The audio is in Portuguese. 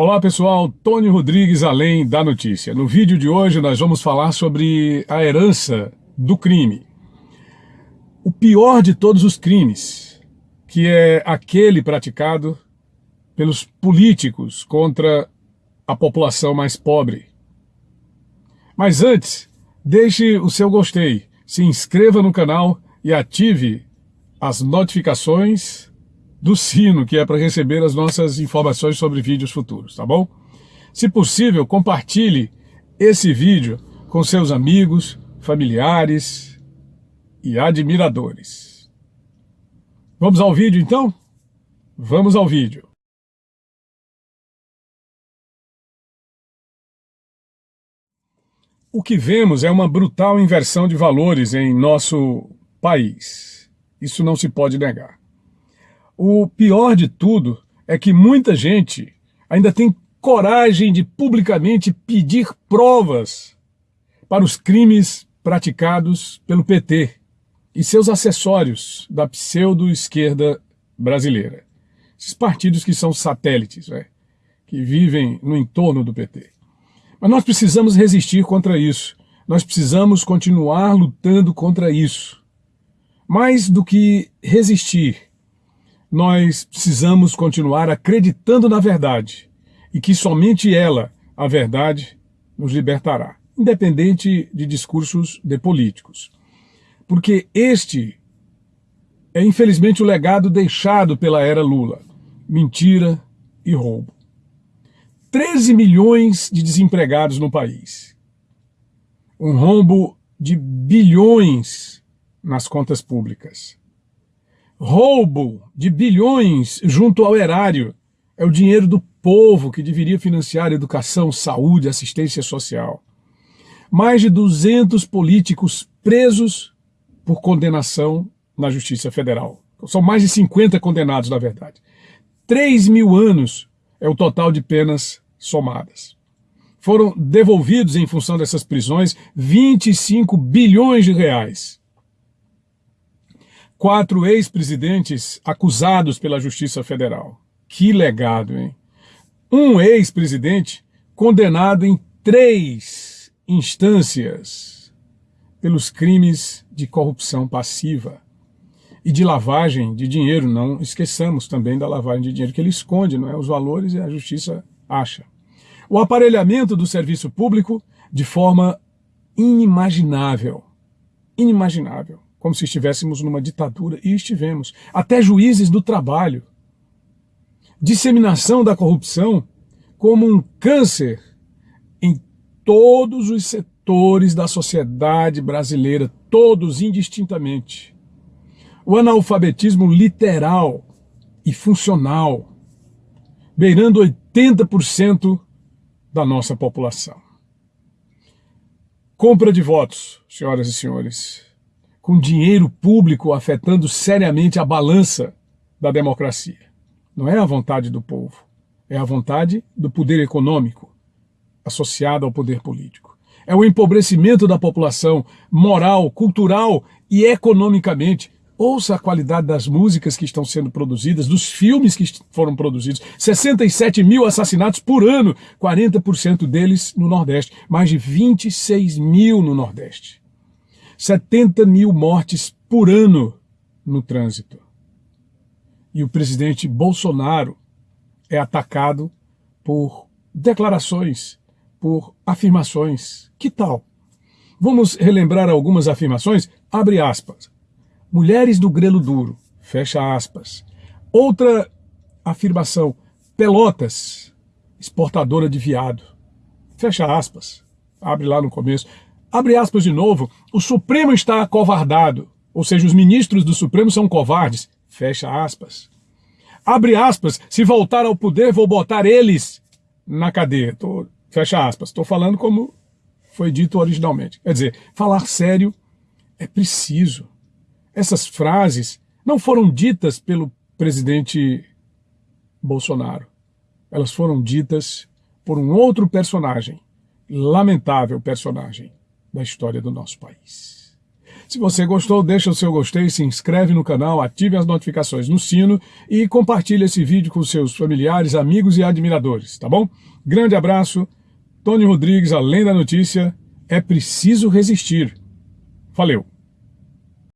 Olá pessoal, Tony Rodrigues Além da Notícia. No vídeo de hoje nós vamos falar sobre a herança do crime. O pior de todos os crimes, que é aquele praticado pelos políticos contra a população mais pobre. Mas antes, deixe o seu gostei, se inscreva no canal e ative as notificações do sino, que é para receber as nossas informações sobre vídeos futuros, tá bom? Se possível, compartilhe esse vídeo com seus amigos, familiares e admiradores. Vamos ao vídeo então? Vamos ao vídeo. O que vemos é uma brutal inversão de valores em nosso país. Isso não se pode negar. O pior de tudo é que muita gente ainda tem coragem de publicamente pedir provas para os crimes praticados pelo PT e seus acessórios da pseudo-esquerda brasileira. Esses partidos que são satélites, né, que vivem no entorno do PT. Mas nós precisamos resistir contra isso. Nós precisamos continuar lutando contra isso. Mais do que resistir, nós precisamos continuar acreditando na verdade e que somente ela, a verdade, nos libertará, independente de discursos de políticos. Porque este é infelizmente o legado deixado pela era Lula, mentira e roubo. 13 milhões de desempregados no país. Um rombo de bilhões nas contas públicas roubo de bilhões junto ao erário. É o dinheiro do povo que deveria financiar educação, saúde, assistência social. Mais de 200 políticos presos por condenação na Justiça Federal. São mais de 50 condenados, na verdade. 3 mil anos é o total de penas somadas. Foram devolvidos, em função dessas prisões, 25 bilhões de reais quatro ex-presidentes acusados pela Justiça Federal. Que legado, hein? Um ex-presidente condenado em três instâncias pelos crimes de corrupção passiva e de lavagem de dinheiro. Não esqueçamos também da lavagem de dinheiro que ele esconde, não é? Os valores e a justiça acha. O aparelhamento do serviço público de forma inimaginável. Inimaginável como se estivéssemos numa ditadura, e estivemos. Até juízes do trabalho. Disseminação da corrupção como um câncer em todos os setores da sociedade brasileira, todos indistintamente. O analfabetismo literal e funcional, beirando 80% da nossa população. Compra de votos, senhoras e senhores com dinheiro público afetando seriamente a balança da democracia. Não é a vontade do povo, é a vontade do poder econômico associada ao poder político. É o empobrecimento da população moral, cultural e economicamente. Ouça a qualidade das músicas que estão sendo produzidas, dos filmes que foram produzidos. 67 mil assassinatos por ano, 40% deles no Nordeste, mais de 26 mil no Nordeste. 70 mil mortes por ano no trânsito. E o presidente Bolsonaro é atacado por declarações, por afirmações. Que tal? Vamos relembrar algumas afirmações? Abre aspas. Mulheres do grelo duro, fecha aspas. Outra afirmação, Pelotas, exportadora de viado, fecha aspas. Abre lá no começo abre aspas de novo, o Supremo está acovardado, ou seja, os ministros do Supremo são covardes, fecha aspas. Abre aspas, se voltar ao poder vou botar eles na cadeia, Tô, fecha aspas. Estou falando como foi dito originalmente. Quer dizer, falar sério é preciso. Essas frases não foram ditas pelo presidente Bolsonaro. Elas foram ditas por um outro personagem, lamentável personagem, da história do nosso país. Se você gostou, deixa o seu gostei, se inscreve no canal, ative as notificações no sino e compartilhe esse vídeo com seus familiares, amigos e admiradores, tá bom? Grande abraço, Tony Rodrigues, Além da Notícia, é preciso resistir. Valeu!